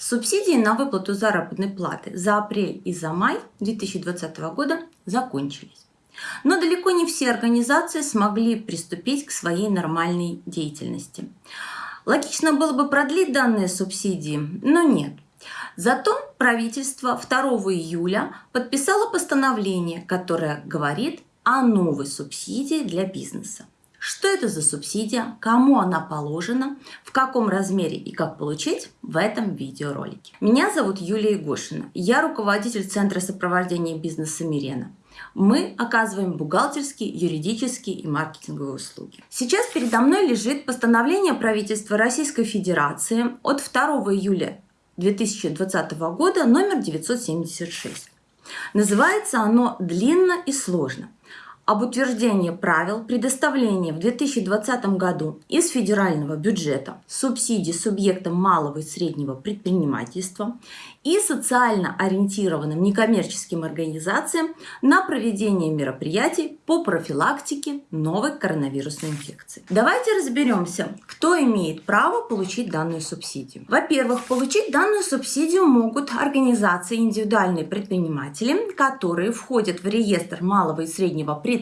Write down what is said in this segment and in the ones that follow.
Субсидии на выплату заработной платы за апрель и за май 2020 года закончились. Но далеко не все организации смогли приступить к своей нормальной деятельности. Логично было бы продлить данные субсидии, но нет. Зато правительство 2 июля подписало постановление, которое говорит о новой субсидии для бизнеса. Что это за субсидия, кому она положена, в каком размере и как получить в этом видеоролике. Меня зовут Юлия Егошина. Я руководитель Центра сопровождения бизнеса Мирена. Мы оказываем бухгалтерские, юридические и маркетинговые услуги. Сейчас передо мной лежит постановление правительства Российской Федерации от 2 июля 2020 года номер 976. Называется оно длинно и сложно об утверждении правил предоставления в 2020 году из федерального бюджета субсидий субъектам малого и среднего предпринимательства и социально ориентированным некоммерческим организациям на проведение мероприятий по профилактике новой коронавирусной инфекции. Давайте разберемся, кто имеет право получить данную субсидию. Во-первых, получить данную субсидию могут организации индивидуальные предприниматели, которые входят в реестр малого и среднего предпринимательства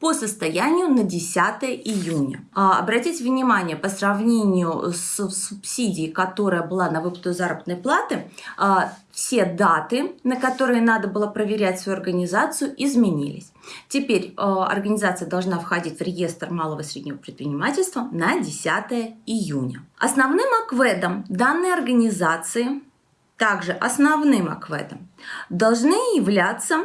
по состоянию на 10 июня. А, обратите внимание, по сравнению с субсидией, которая была на выплату заработной платы, платы, а, все даты, на которые надо было проверять свою организацию, изменились. Теперь а, организация должна входить в реестр малого и среднего предпринимательства на 10 июня. Основным акведом данной организации, также основным акведом, должны являться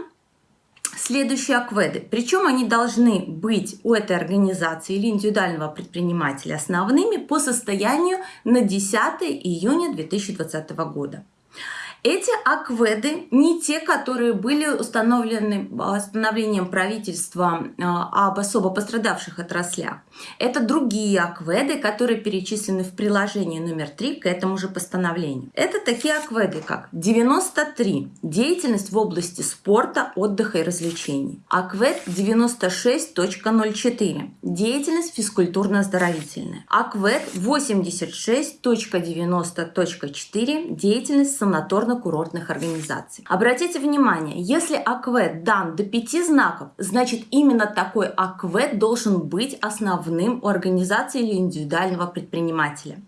следующие акведы. Причем они должны быть у этой организации или индивидуального предпринимателя основными по состоянию на 10 июня 2020 года. Эти акведы не те, которые были установлены постановлением правительства а, об особо пострадавших отраслях. Это другие акведы, которые перечислены в приложении номер 3 к этому же постановлению. Это такие акведы, как 93 – деятельность в области спорта, отдыха и развлечений. Аквед 96.04 – деятельность физкультурно-оздоровительная. Аквед 86.90.4 – деятельность санаторно курортных организаций. Обратите внимание, если АКВЭД дан до 5 знаков, значит именно такой АКВЭД должен быть основным у организации или индивидуального предпринимателя.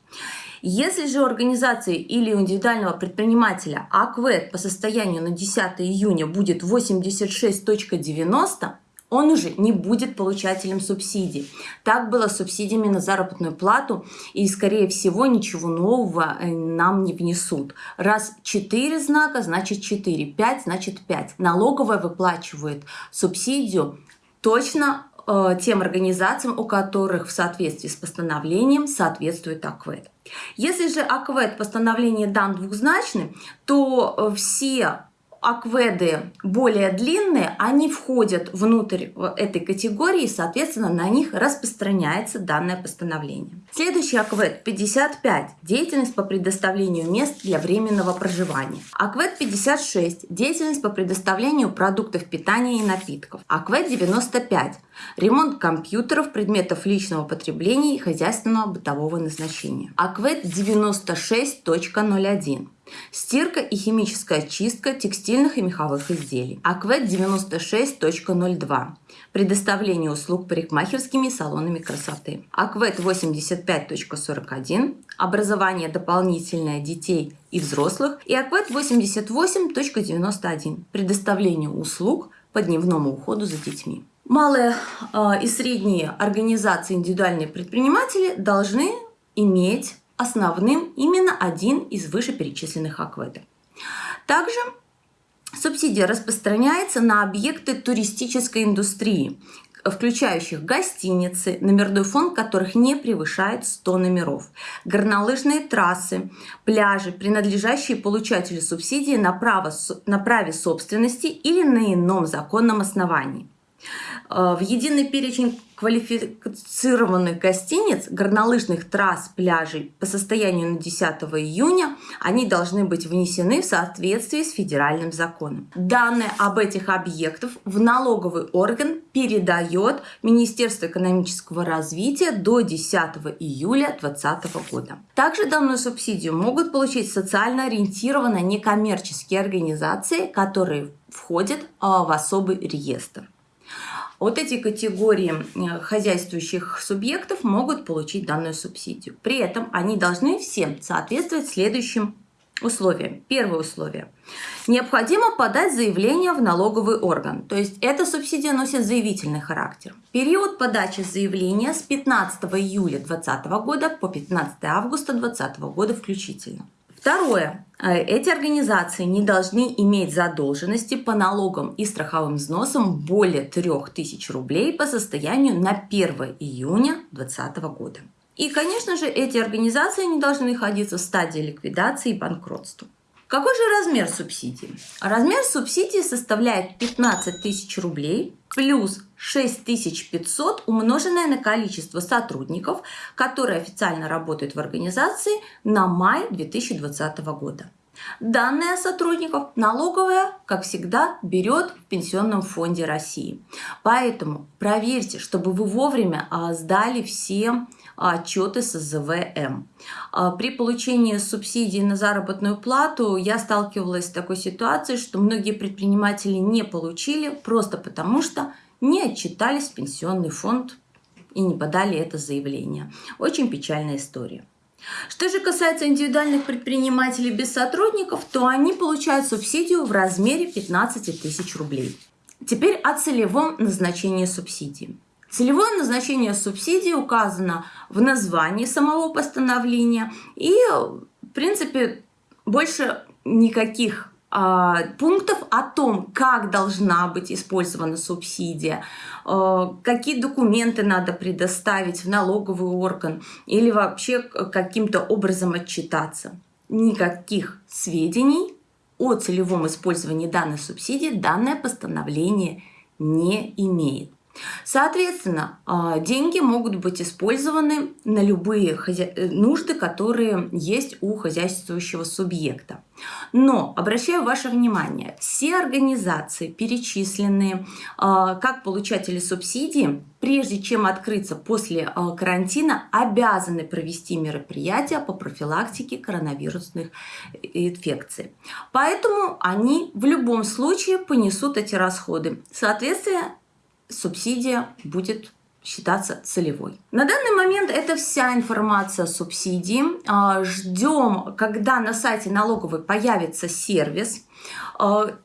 Если же у организации или у индивидуального предпринимателя АКВЭД по состоянию на 10 июня будет 86.90, он уже не будет получателем субсидий. Так было с субсидиями на заработную плату, и, скорее всего, ничего нового э, нам не внесут. Раз 4 знака, значит 4, 5, значит 5. Налоговая выплачивает субсидию точно э, тем организациям, у которых в соответствии с постановлением соответствует АКВЭД. Если же АКВЭД постановление дан двухзначный, то э, все акведы более длинные, они входят внутрь этой категории, и, соответственно, на них распространяется данное постановление. Следующий аквед 55 – деятельность по предоставлению мест для временного проживания. Аквед 56 – деятельность по предоставлению продуктов питания и напитков. Аквед 95 – ремонт компьютеров, предметов личного потребления и хозяйственного бытового назначения. Аквед 96.01 Стирка и химическая чистка текстильных и меховых изделий. Аквет 96.02. Предоставление услуг парикмахерскими салонами красоты. Аквет 85.41. Образование дополнительное детей и взрослых. И Аквет 88.91. Предоставление услуг по дневному уходу за детьми. Малые э, и средние организации, индивидуальные предприниматели должны иметь основным именно один из вышеперечисленных акведов. Также субсидия распространяется на объекты туристической индустрии, включающих гостиницы, номерной фонд которых не превышает 100 номеров, горнолыжные трассы, пляжи, принадлежащие получателю субсидии на, право, на праве собственности или на ином законном основании. Э, в единый перечень квалифицированных гостиниц, горнолыжных трасс, пляжей по состоянию на 10 июня они должны быть внесены в соответствии с федеральным законом. Данные об этих объектах в налоговый орган передает Министерство экономического развития до 10 июля 2020 года. Также данную субсидию могут получить социально ориентированные некоммерческие организации, которые входят а, в особый реестр. Вот эти категории э, хозяйствующих субъектов могут получить данную субсидию. При этом они должны всем соответствовать следующим условиям. Первое условие. Необходимо подать заявление в налоговый орган. То есть эта субсидия носит заявительный характер. Период подачи заявления с 15 июля 2020 года по 15 августа 2020 года включительно. Второе. Э, эти организации не должны иметь задолженности по налогам и страховым взносам более 3000 рублей по состоянию на 1 июня 2020 года. И, конечно же, эти организации не должны находиться в стадии ликвидации и банкротства. Какой же размер субсидии? Размер субсидии составляет 15 тысяч рублей плюс 6500 умноженное на количество сотрудников, которые официально работают в организации на май 2020 года. Данные сотрудников налоговая, как всегда, берет в Пенсионном фонде России. Поэтому проверьте, чтобы вы вовремя а, сдали все отчеты с ЗВМ. А, при получении субсидий на заработную плату я сталкивалась с такой ситуацией, что многие предприниматели не получили просто потому, что не отчитались в пенсионный фонд и не подали это заявление. Очень печальная история. Что же касается индивидуальных предпринимателей без сотрудников, то они получают субсидию в размере 15 тысяч рублей. Теперь о целевом назначении субсидии. Целевое назначение субсидии указано в названии самого постановления и, в принципе, больше никаких а, пунктов о том, как должна быть использована субсидия, а, какие документы надо предоставить в налоговый орган или вообще каким-то образом отчитаться. Никаких сведений о целевом использовании данной субсидии данное постановление не имеет. Соответственно, а, деньги могут быть использованы на любые э, нужды, которые есть у хозяйствующего субъекта. Но обращаю ваше внимание, все организации, перечисленные а, как получатели субсидии, прежде чем открыться после а, карантина, обязаны провести мероприятия по профилактике коронавирусных инфекций. Поэтому они в любом случае понесут эти расходы. Соответственно, субсидия будет считаться целевой. На данный момент это вся информация о субсидии. А, Ждем, когда на сайте налоговой появится сервис,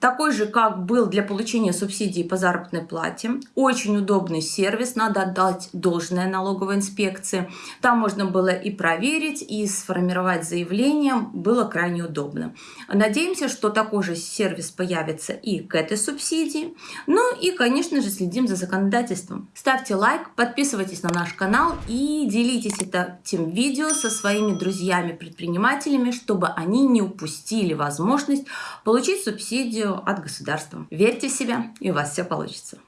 такой же, как был для получения субсидий по заработной плате. Очень удобный сервис, надо отдать должное налоговой инспекции. Там можно было и проверить, и сформировать заявление, было крайне удобно. Надеемся, что такой же сервис появится и к этой субсидии. Ну и, конечно же, следим за законодательством. Ставьте лайк, подписывайтесь на наш канал и делитесь этим видео со своими друзьями-предпринимателями, чтобы они не упустили возможность получить субсидию от государства. Верьте в себя, и у вас все получится.